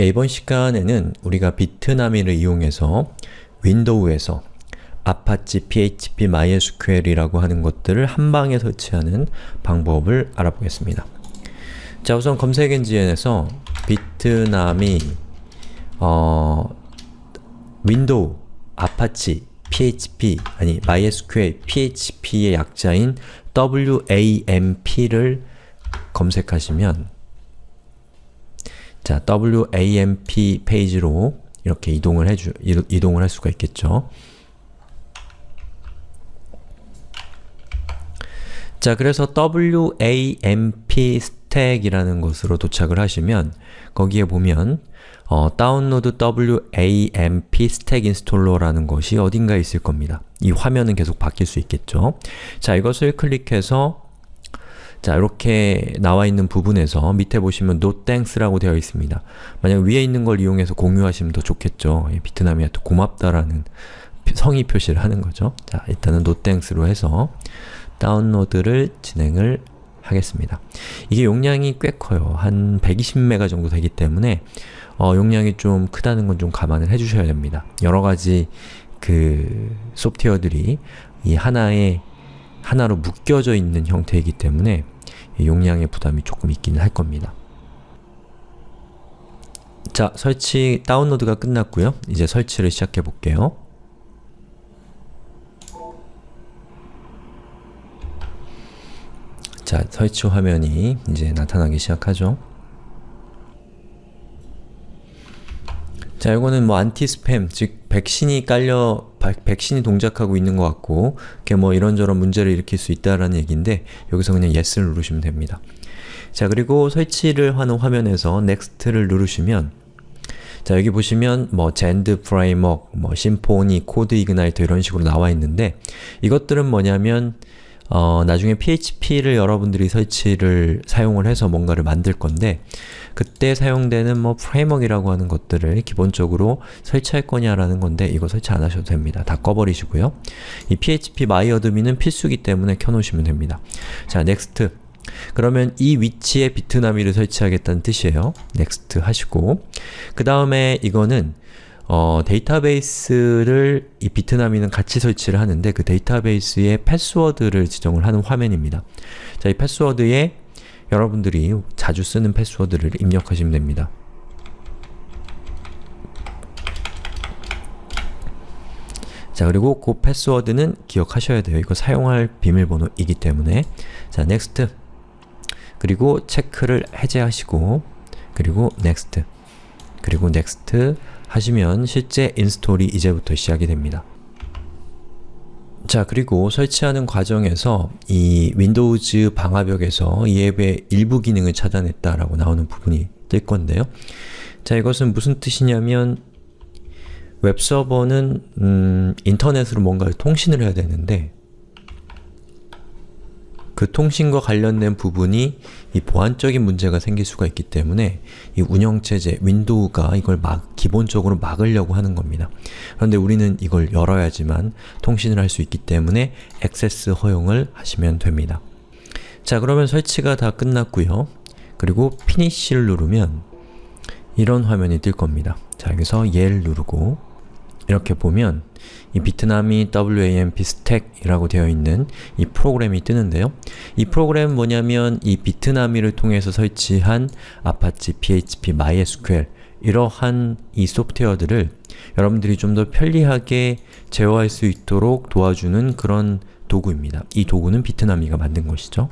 예, 이번 시간에는 우리가 Bitnami를 이용해서 윈도우에서 아파치 PHP MySQL이라고 하는 것들을 한 방에 설치하는 방법을 알아보겠습니다. 자, 우선 검색 엔진에서 Bitnami 어, 윈도우, 아파치, PHP, 아니 MySQL, PHP의 약자인 WAMP를 검색하시면 자, WAMP 페이지로 이렇게 이동을 해주, 이동을 할 수가 있겠죠. 자, 그래서 WAMP stack이라는 곳으로 도착을 하시면 거기에 보면 어, 다운로드 WAMP 스택 인스톨러라는 것이 어딘가에 있을 겁니다. 이 화면은 계속 바뀔 수 있겠죠. 자, 이것을 클릭해서 자, 이렇게 나와 있는 부분에서 밑에 보시면 No thanks라고 되어 있습니다. 만약 위에 있는 걸 이용해서 공유하시면 더 좋겠죠. 비트남이한테 고맙다라는 성의 표시를 하는 거죠. 자, 일단은 No thanks로 해서 다운로드를 진행을 하겠습니다. 이게 용량이 꽤 커요. 한 120메가 정도 되기 때문에 어, 용량이 좀 크다는 건 좀 감안을 해주셔야 됩니다. 여러 가지 그 소프트웨어들이 이 하나의 하나로 묶여져 있는 형태이기 때문에 용량의 부담이 조금 있기는 할 겁니다. 자, 설치 다운로드가 끝났고요. 이제 설치를 시작해 볼게요. 자, 설치 화면이 이제 나타나기 시작하죠. 자, 이거는 뭐 anti spam, 즉 백신이 깔려 백신이 동작하고 있는 것 같고 그게 뭐 이런저런 문제를 일으킬 수 있다라는 얘기인데 여기서 그냥 Yes를 누르시면 됩니다. 자, 그리고 설치를 하는 화면에서 Next를 누르시면 자, 여기 보시면 뭐 Zend Framework, 뭐 Symfony, CodeIgniter 이런 식으로 나와 있는데 이것들은 뭐냐면 어, 나중에 PHP를 여러분들이 설치를 사용을 해서 뭔가를 만들 건데 그때 사용되는 뭐 프레임워크이라고 하는 것들을 기본적으로 설치할 거냐라는 건데 이거 설치 안 하셔도 됩니다. 다 꺼버리시고요. 이 PHP MyAdmin은 필수기 때문에 켜놓으시면 됩니다. 자, next. 그러면 이 위치에 비트나미를 설치하겠다는 뜻이에요. next 하시고 그 다음에 이거는 어, 데이터베이스를 이 비트나미는 같이 설치를 하는데 그 데이터베이스의 패스워드를 지정을 하는 화면입니다. 자, 이 패스워드에 여러분들이 자주 쓰는 패스워드를 입력하시면 됩니다. 자, 그리고 그 패스워드는 기억하셔야 돼요. 이거 사용할 비밀번호이기 때문에 자, next 그리고 체크를 해제하시고 그리고 next 그리고 next 하시면 실제 install이 이제부터 시작이 됩니다. 자 그리고 설치하는 과정에서 이 Windows 방화벽에서 이 앱의 일부 기능을 차단했다라고 나오는 부분이 뜰 건데요. 자 이것은 무슨 뜻이냐면 웹서버는 음, 인터넷으로 뭔가를 통신을 해야 되는데 그 통신과 관련된 부분이 이 보안적인 문제가 생길 수가 있기 때문에 이 운영체제, 윈도우가 이걸 막, 기본적으로 막으려고 하는 겁니다. 그런데 우리는 이걸 열어야지만 통신을 할 수 있기 때문에 액세스 허용을 하시면 됩니다. 자 그러면 설치가 다 끝났고요. 그리고 Finish를 누르면 이런 화면이 뜰 겁니다. 자 여기서 얘를 누르고 이렇게 보면 이 비트남이 WAMP 스택이라고 되어 있는 이 프로그램이 뜨는데요. 이 프로그램은 뭐냐면 이 Bitnami를 통해서 설치한 Apache PHP MySQL 이러한 이 소프트웨어들을 여러분들이 좀 더 편리하게 제어할 수 있도록 도와주는 그런 도구입니다. 이 도구는 비트나미가 만든 것이죠.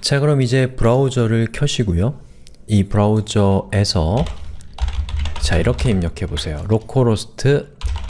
자 그럼 이제 브라우저를 켜시고요. 이 브라우저에서 자 이렇게 입력해 보세요. localhost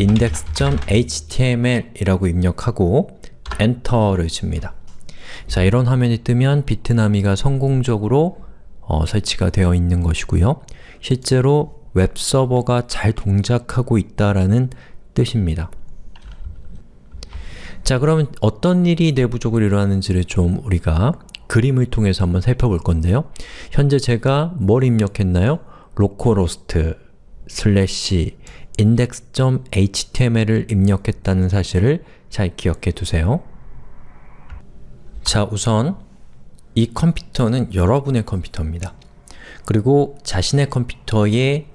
index.html 이라고 입력하고 엔터를 칩니다. 자 이런 화면이 뜨면 비트나미가 성공적으로 어, 설치가 되어 있는 것이고요. 실제로 웹서버가 잘 동작하고 있다라는 뜻입니다. 자 그러면 어떤 일이 내부적으로 일어나는지를 좀 우리가 그림을 통해서 한번 살펴볼 건데요. 현재 제가 뭘 입력했나요? localhost 슬래시 index.html을 입력했다는 사실을 잘 기억해 두세요. 자, 우선 이 컴퓨터는 여러분의 컴퓨터입니다. 그리고 자신의 컴퓨터에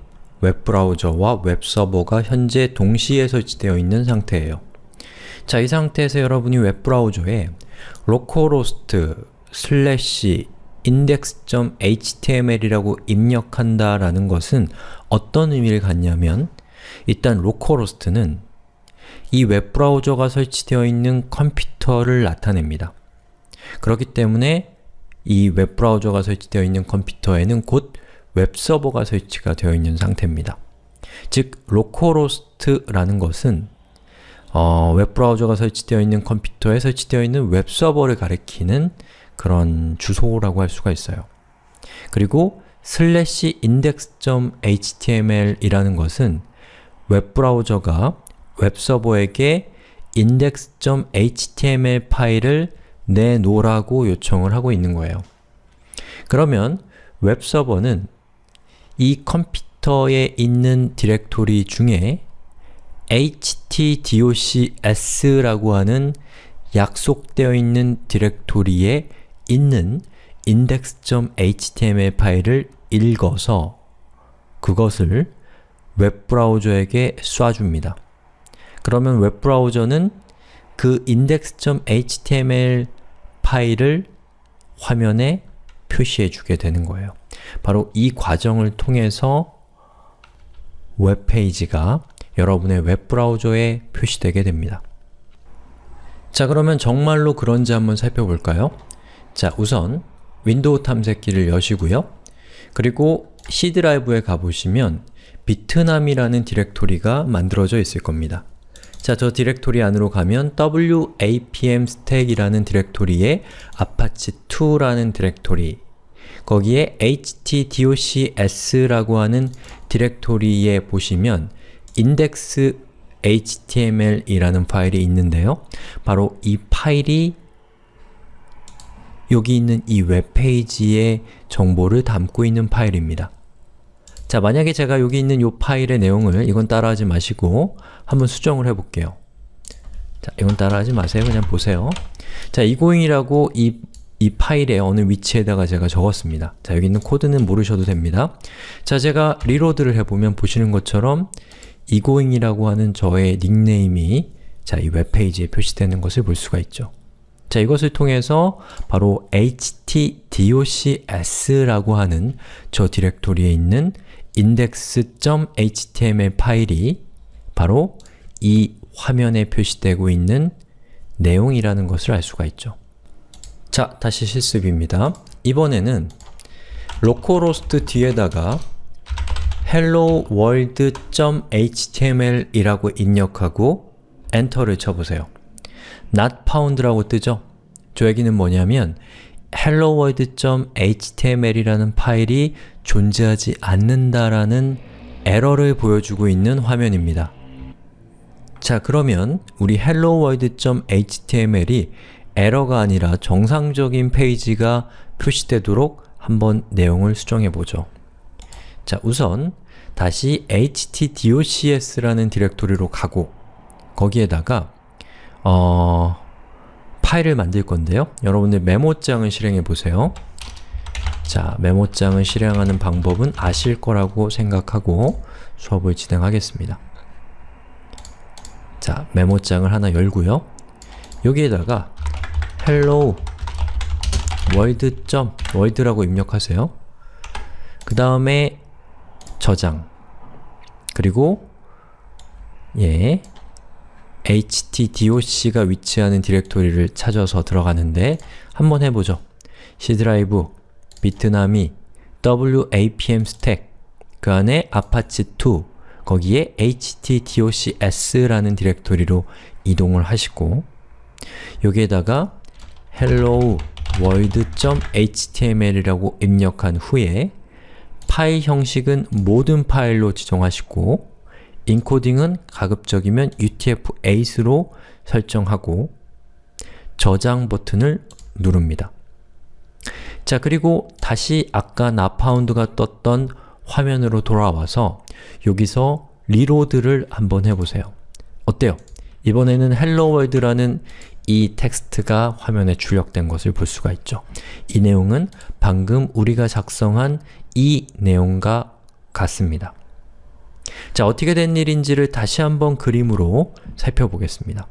웹브라우저와 웹서버가 현재 동시에 설치되어 있는 상태예요. 자, 이 상태에서 여러분이 웹브라우저에 localhost 슬래시 index.html이라고 입력한다라는 것은 어떤 의미를 갖냐면 일단 localhost는 이 웹브라우저가 설치되어 있는 컴퓨터를 나타냅니다. 그렇기 때문에 이 웹브라우저가 설치되어 있는 컴퓨터에는 곧 웹서버가 설치가 되어 있는 상태입니다. 즉, localhost라는 것은 어, 웹브라우저가 설치되어 있는 컴퓨터에 설치되어 있는 웹서버를 가리키는 그런 주소라고 할 수가 있어요. 그리고 슬래시 index.html 이라는 것은 웹브라우저가 웹서버에게 index.html 파일을 내놓으라고 요청을 하고 있는 거예요. 그러면 웹서버는 이 컴퓨터에 있는 디렉토리 중에 htdocs라고 하는 약속되어 있는 디렉토리에 있는 index.html 파일을 읽어서 그것을 웹브라우저에게 쏴줍니다. 그러면 웹브라우저는 그 index.html 파일을 화면에 표시해 주게 되는 거예요. 바로 이 과정을 통해서 웹페이지가 여러분의 웹브라우저에 표시되게 됩니다. 자 그러면 정말로 그런지 한번 살펴볼까요? 자 우선 윈도우 탐색기를 여시고요. 그리고 C 드라이브에 가보시면 Bitnami라는 디렉토리가 만들어져 있을 겁니다. 자, 저 디렉토리 안으로 가면 wamp stack이라는 디렉토리에 apache2라는 디렉토리 거기에 htdocs라고 하는 디렉토리에 보시면 index html이라는 파일이 있는데요. 바로 이 파일이 여기 있는 이 웹페이지의 정보를 담고 있는 파일입니다. 자, 만약에 제가 여기 있는 이 파일의 내용을 이건 따라하지 마시고 한번 수정을 해볼게요. 자, 이건 따라하지 마세요. 그냥 보세요. 자, egoing이라고 이, 이 파일의 어느 위치에다가 제가 적었습니다. 자, 여기 있는 코드는 모르셔도 됩니다. 자, 제가 reload를 해보면 보시는 것처럼 egoing이라고 하는 저의 닉네임이 자, 이 웹페이지에 표시되는 것을 볼 수가 있죠. 자, 이것을 통해서 바로 htdocs라고 하는 저 디렉토리에 있는 index.html 파일이 바로 이 화면에 표시되고 있는 내용이라는 것을 알 수가 있죠. 자, 다시 실습입니다. 이번에는 localhost 뒤에다가 hello world.html 이라고 입력하고 엔터를 쳐보세요. not found라고 뜨죠? 저 얘기는 뭐냐면 helloworld.html이라는 파일이 존재하지 않는다라는 에러를 보여주고 있는 화면입니다. 자 그러면 우리 helloworld.html이 에러가 아니라 정상적인 페이지가 표시되도록 한번 내용을 수정해보죠. 자 우선 다시 htdocs라는 디렉토리로 가고 거기에다가 어... 파일을 만들 건데요. 여러분들 메모장을 실행해 보세요. 자, 메모장을 실행하는 방법은 아실 거라고 생각하고 수업을 진행하겠습니다. 자, 메모장을 하나 열고요. 여기에다가 hello world. world라고 입력하세요. 그 다음에 저장 그리고 예 htdoc가 위치하는 디렉토리를 찾아서 들어가는데 한번 해보죠. C 드라이브, 비트남이 wapm stack 그 안에 apache2 거기에 htdocs라는 디렉토리로 이동을 하시고 여기에다가 hello world.html이라고 입력한 후에 파일 형식은 모든 파일로 지정하시고 인코딩은 가급적이면 UTF-8로 설정하고 저장 버튼을 누릅니다. 자 그리고 다시 아까 not found가 떴던 화면으로 돌아와서 여기서 reload를 한번 해보세요. 어때요? 이번에는 hello world라는 이 텍스트가 화면에 출력된 것을 볼 수가 있죠. 이 내용은 방금 우리가 작성한 이 내용과 같습니다. 자, 어떻게 된 일인지를 다시 한번 그림으로 살펴보겠습니다.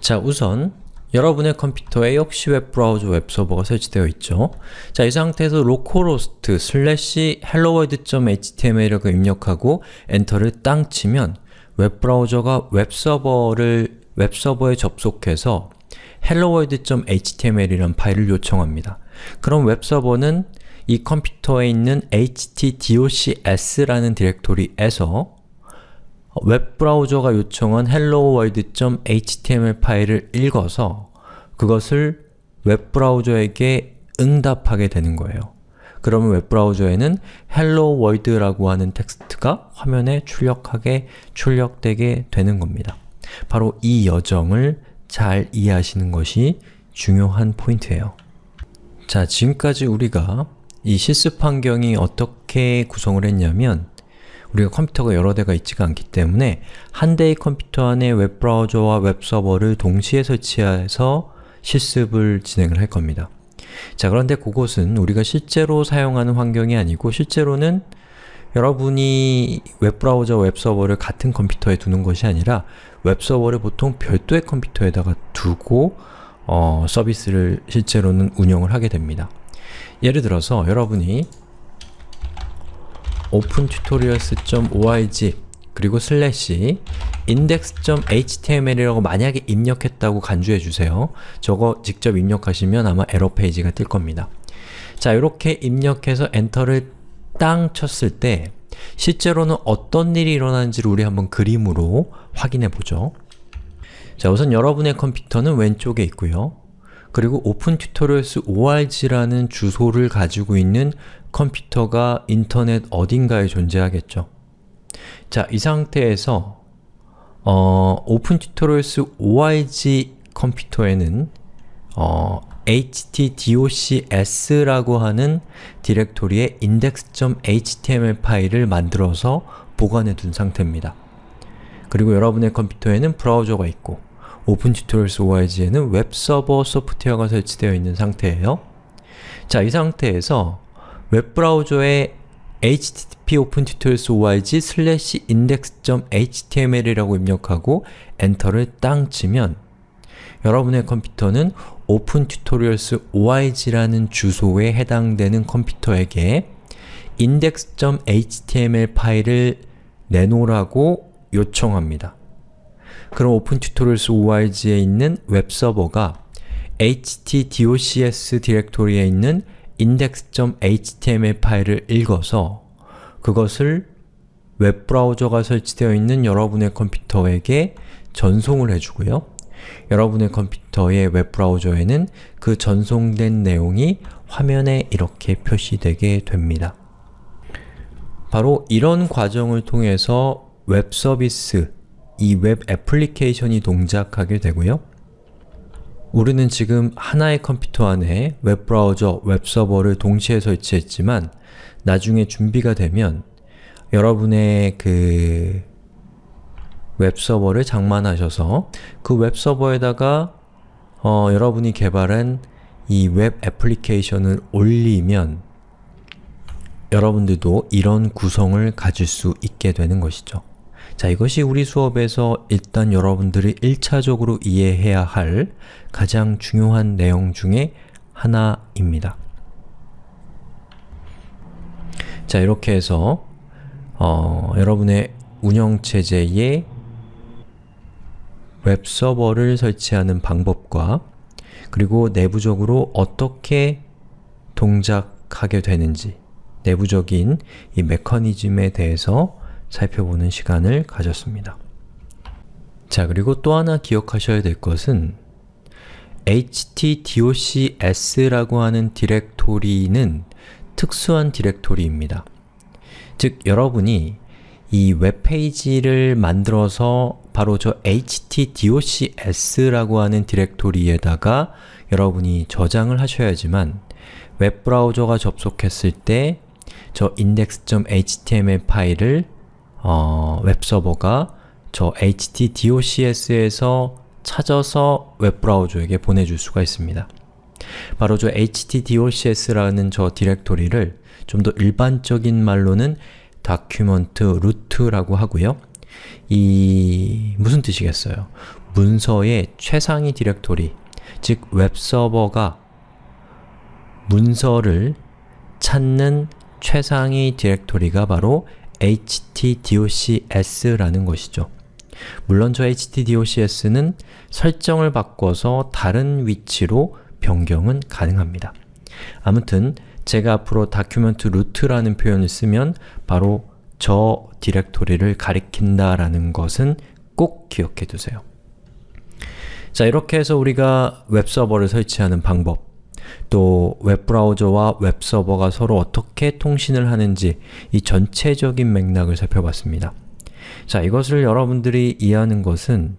자, 우선 여러분의 컴퓨터에 역시 웹브라우저 웹서버가 설치되어 있죠. 자, 이 상태에서 localhost slash helloworld.html이라고 입력하고 엔터를 땅 치면 웹브라우저가 웹서버를 웹서버에 접속해서 helloworld.html이라는 파일을 요청합니다. 그럼 웹서버는 이 컴퓨터에 있는 htdocs라는 디렉토리에서 웹브라우저가 요청한 helloworld.html 파일을 읽어서 그것을 웹브라우저에게 응답하게 되는 거예요. 그러면 웹브라우저에는 hello world라고 하는 텍스트가 화면에 출력하게, 출력되게 되는 겁니다. 바로 이 여정을 잘 이해하시는 것이 중요한 포인트예요. 자, 지금까지 우리가 이 실습 환경이 어떻게 구성을 했냐면 우리가 컴퓨터가 여러 대가 있지가 않기 때문에 한 대의 컴퓨터 안에 웹브라우저와 웹서버를 동시에 설치해서 실습을 진행을 할 겁니다. 자 그런데 그곳은 우리가 실제로 사용하는 환경이 아니고 실제로는 여러분이 웹브라우저, 웹서버를 같은 컴퓨터에 두는 것이 아니라 웹서버를 보통 별도의 컴퓨터에다가 두고 어, 서비스를 실제로는 운영을 하게 됩니다. 예를 들어서 여러분이 opentutorials.org 그리고 slash index.html이라고 만약에 입력했다고 간주해 주세요. 저거 직접 입력하시면 아마 에러 페이지가 뜰 겁니다. 자, 이렇게 입력해서 엔터를 땅 쳤을 때 실제로는 어떤 일이 일어나는지를 우리 한번 그림으로 확인해 보죠. 자, 우선 여러분의 컴퓨터는 왼쪽에 있고요. 그리고 opentutorials org라는 주소를 가지고 있는 컴퓨터가 인터넷 어딘가에 존재하겠죠. 자, 이 상태에서 어, opentutorials org 컴퓨터에는 어, htdocs라고 하는 디렉토리에 index.html 파일을 만들어서 보관해 둔 상태입니다. 그리고 여러분의 컴퓨터에는 브라우저가 있고 opentutorials org에는 웹서버 소프트웨어가 설치되어 있는 상태예요. 자, 이 상태에서 웹브라우저에 http opentutorials org slash index.html이라고 입력하고 엔터를 땅 치면 여러분의 컴퓨터는 opentutorials org라는 주소에 해당되는 컴퓨터에게 index.html 파일을 내놓으라고 요청합니다. 그럼 opentutorials org에 있는 웹서버가 htdocs 디렉토리에 있는 index.html 파일을 읽어서 그것을 웹브라우저가 설치되어 있는 여러분의 컴퓨터에게 전송을 해주고요. 여러분의 컴퓨터의 웹브라우저에는 그 전송된 내용이 화면에 이렇게 표시되게 됩니다. 바로 이런 과정을 통해서 웹 서비스, 이 웹 애플리케이션이 동작하게 되고요. 우리는 지금 하나의 컴퓨터 안에 웹브라우저, 웹서버를 동시에 설치했지만 나중에 준비가 되면 여러분의 그 웹서버를 장만하셔서 그 웹서버에다가 어, 여러분이 개발한 이 웹 애플리케이션을 올리면 여러분들도 이런 구성을 가질 수 있게 되는 것이죠. 자, 이것이 우리 수업에서 일단 여러분들이 1차적으로 이해해야 할 가장 중요한 내용 중에 하나입니다. 자, 이렇게 해서 어, 여러분의 운영체제에 웹서버를 설치하는 방법과 그리고 내부적으로 어떻게 동작하게 되는지 내부적인 이 메커니즘에 대해서 살펴보는 시간을 가졌습니다. 자, 그리고 또 하나 기억하셔야 될 것은 htdocs라고 하는 디렉토리는 특수한 디렉토리입니다. 즉, 여러분이 이 웹페이지를 만들어서 바로 저 htdocs라고 하는 디렉토리에다가 여러분이 저장을 하셔야지만 웹브라우저가 접속했을 때 저 index.html 파일을 어, 웹서버가 저 htdocs에서 찾아서 웹브라우저에게 보내줄 수가 있습니다. 바로 저 htdocs라는 저 디렉토리를 좀 더 일반적인 말로는 document root라고 하고요. 이 무슨 뜻이겠어요? 문서의 최상위 디렉토리, 즉 웹서버가 문서를 찾는 최상위 디렉토리가 바로 htdocs라는 것이죠. 물론 저 htdocs는 설정을 바꿔서 다른 위치로 변경은 가능합니다. 아무튼 제가 앞으로 document root라는 표현을 쓰면 바로 저 디렉토리를 가리킨다 라는 것은 꼭 기억해 두세요. 자, 이렇게 해서 우리가 웹서버를 설치하는 방법, 또 웹브라우저와 웹서버가 서로 어떻게 통신을 하는지 이 전체적인 맥락을 살펴봤습니다. 자, 이것을 여러분들이 이해하는 것은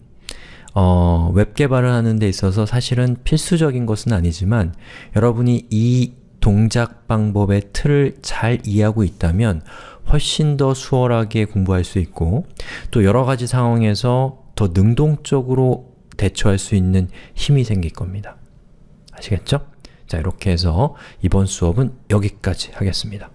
어, 웹 개발을 하는 데 있어서 사실은 필수적인 것은 아니지만 여러분이 이 동작 방법의 틀을 잘 이해하고 있다면 훨씬 더 수월하게 공부할 수 있고 또 여러 가지 상황에서 더 능동적으로 대처할 수 있는 힘이 생길 겁니다. 아시겠죠? 자, 이렇게 해서 이번 수업은 여기까지 하겠습니다.